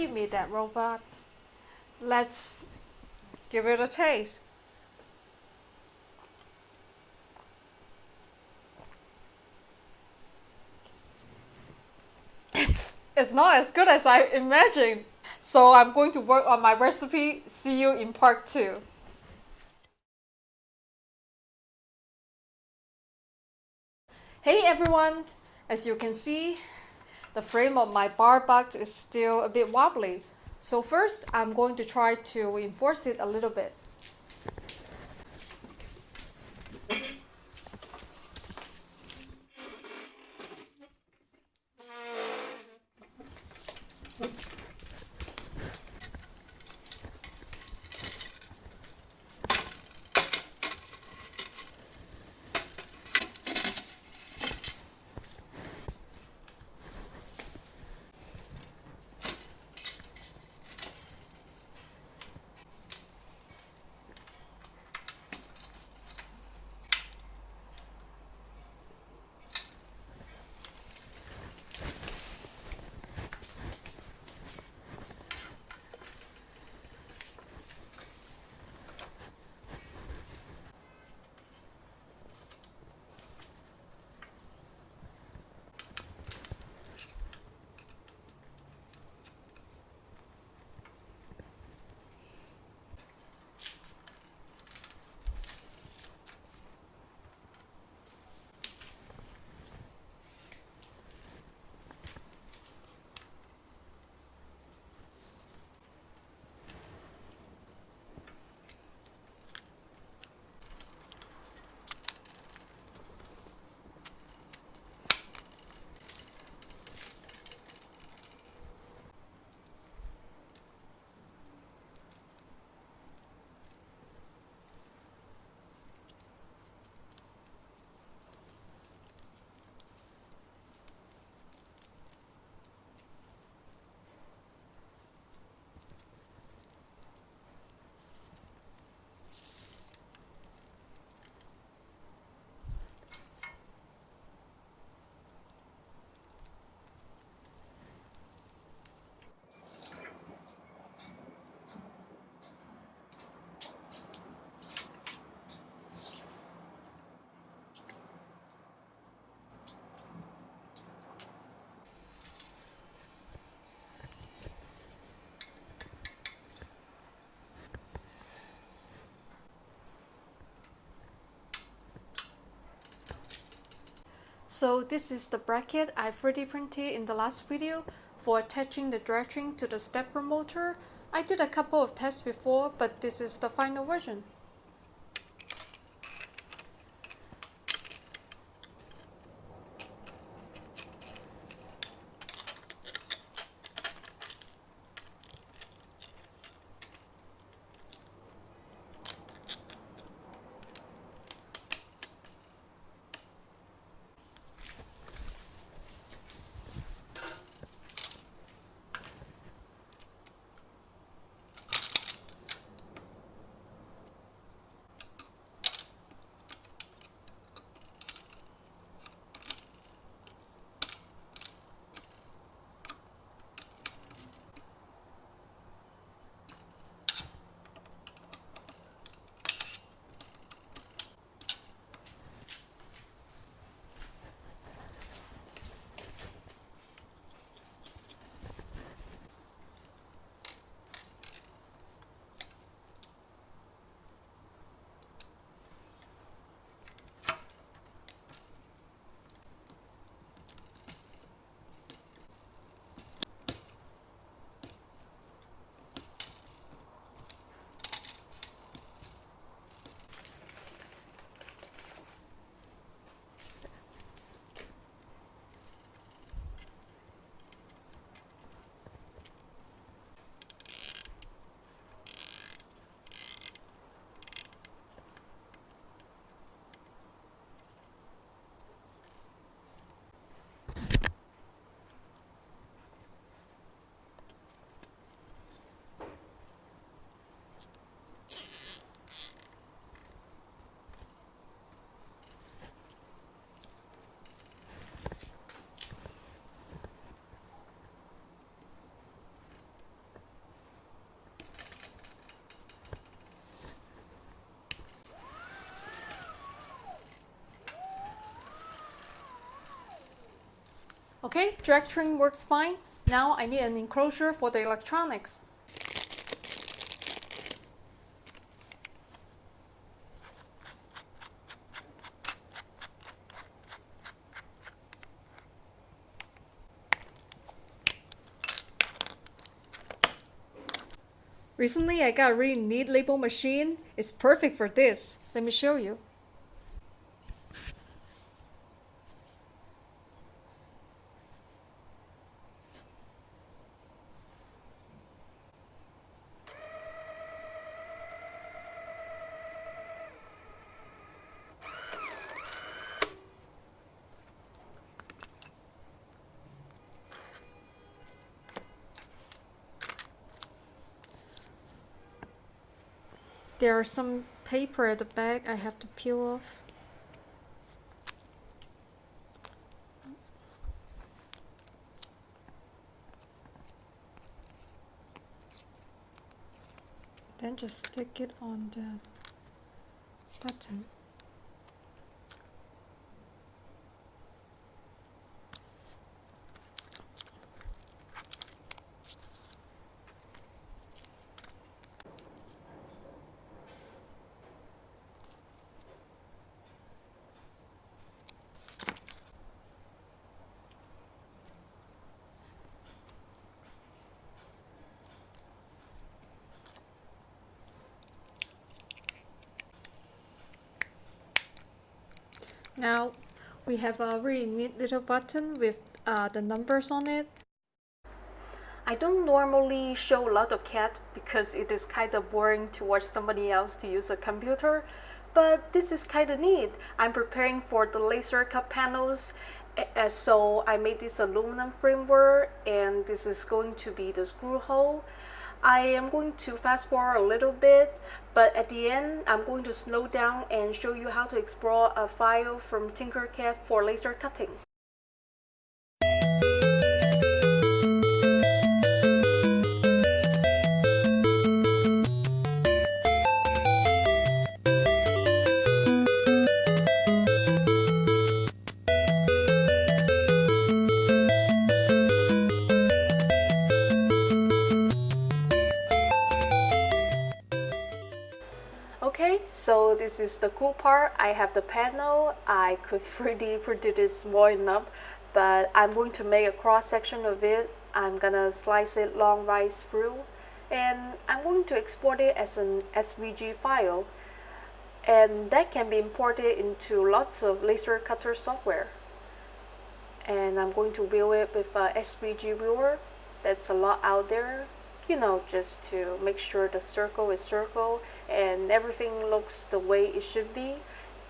Give me that robot. Let's give it a taste. It's, it's not as good as I imagined. So I'm going to work on my recipe. See you in part two. Hey everyone! As you can see, the frame of my bar box is still a bit wobbly. So first, I'm going to try to reinforce it a little bit. So this is the bracket I 3D printed in the last video for attaching the dredging to the stepper motor. I did a couple of tests before, but this is the final version. Okay, string works fine. Now I need an enclosure for the electronics. Recently I got a really neat label machine. It's perfect for this. Let me show you. There are some paper at the back I have to peel off. Then just stick it on the button. Now we have a really neat little button with uh, the numbers on it. I don't normally show a lot of CAD because it is kind of boring to watch somebody else to use a computer, but this is kind of neat. I'm preparing for the laser cut panels, so I made this aluminum framework and this is going to be the screw hole. I am going to fast forward a little bit, but at the end, I'm going to slow down and show you how to explore a file from Tinkercad for laser cutting. So this is the cool part. I have the panel. I could 3D print it small enough, but I'm going to make a cross section of it. I'm gonna slice it long right through, and I'm going to export it as an SVG file. And that can be imported into lots of laser cutter software. And I'm going to view it with a SVG viewer. That's a lot out there you know, just to make sure the circle is circle and everything looks the way it should be.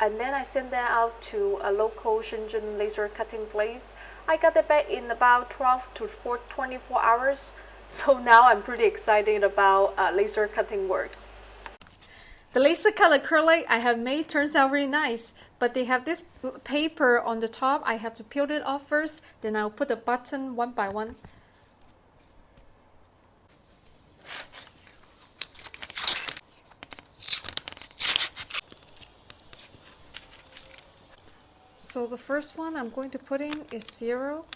And then I sent that out to a local Shenzhen laser cutting place. I got it back in about 12 to 4, 24 hours. So now I'm pretty excited about uh, laser cutting work. The laser cut acrylic I have made turns out really nice, but they have this paper on the top. I have to peel it off first, then I'll put the button one by one. So the first one I'm going to put in is 0.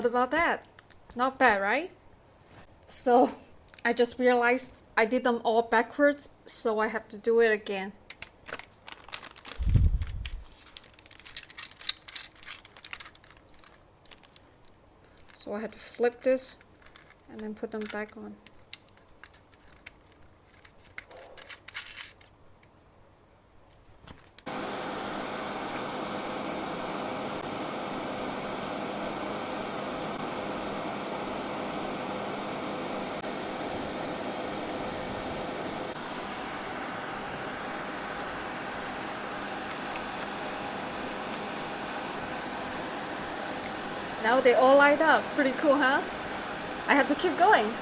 How about that? Not bad, right? So I just realized I did them all backwards, so I have to do it again. So I had to flip this and then put them back on. Now they all light up. Pretty cool, huh? I have to keep going.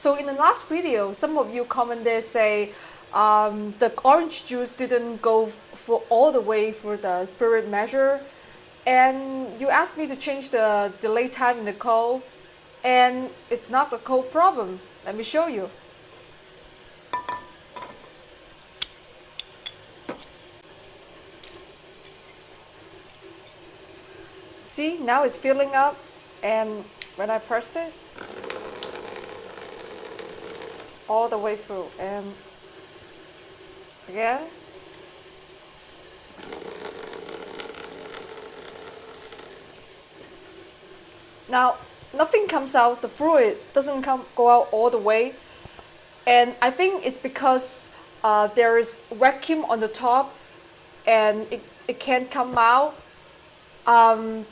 So in the last video, some of you commented say um, the orange juice didn't go for all the way for the spirit measure. And you asked me to change the delay time in the cold. And it's not the cold problem. Let me show you. See, now it's filling up and when I pressed it, all the way through. And again now nothing comes out the fluid doesn't come go out all the way. And I think it's because uh, there is vacuum on the top and it, it can't come out. Um,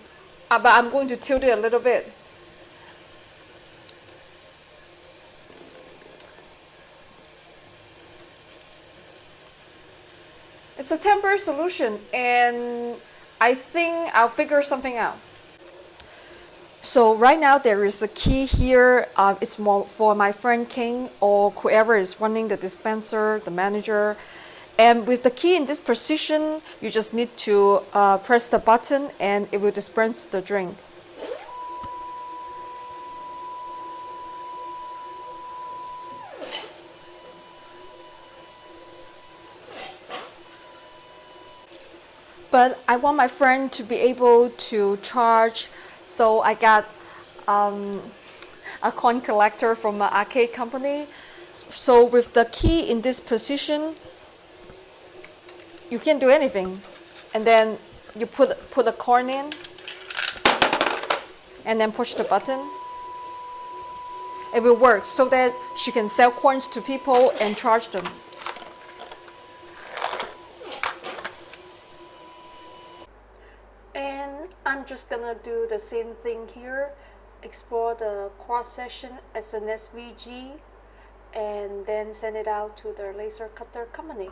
uh, but I'm going to tilt it a little bit It's a temporary solution, and I think I'll figure something out. So right now there is a key here. Uh, it's more for my friend King or whoever is running the dispenser, the manager. And with the key in this position, you just need to uh, press the button and it will dispense the drink. But I want my friend to be able to charge, so I got um, a coin collector from an arcade company. So with the key in this position, you can't do anything. And then you put put a coin in, and then push the button. It will work so that she can sell coins to people and charge them. And I'm just gonna do the same thing here. Explore the cross section as an SVG and then send it out to the laser cutter company.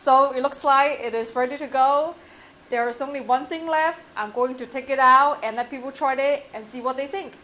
So it looks like it is ready to go. There is only one thing left. I'm going to take it out and let people try it and see what they think.